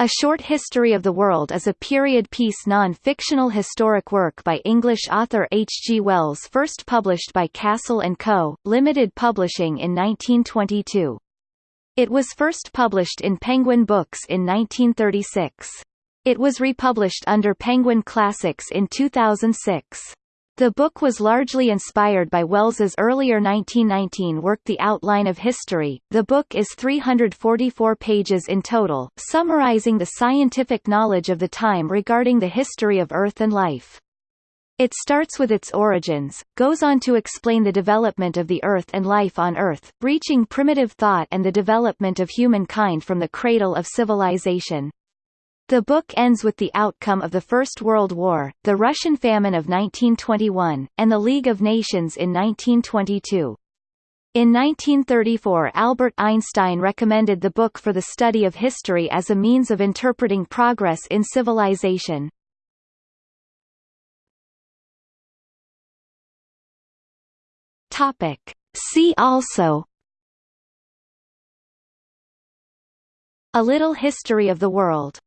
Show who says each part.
Speaker 1: A Short History of the World is a period-piece non-fictional historic work by English author H. G. Wells first published by Cassell & Co., Limited Publishing in 1922. It was first published in Penguin Books in 1936. It was republished under Penguin Classics in 2006. The book was largely inspired by Wells's earlier 1919 work The Outline of History. The book is 344 pages in total, summarizing the scientific knowledge of the time regarding the history of Earth and life. It starts with its origins, goes on to explain the development of the Earth and life on Earth, reaching primitive thought and the development of humankind from the cradle of civilization. The book ends with the outcome of the First World War, the Russian famine of 1921, and the League of Nations in 1922. In 1934 Albert Einstein recommended the book for the study of history as a means of interpreting progress in civilization. See also A Little History of the World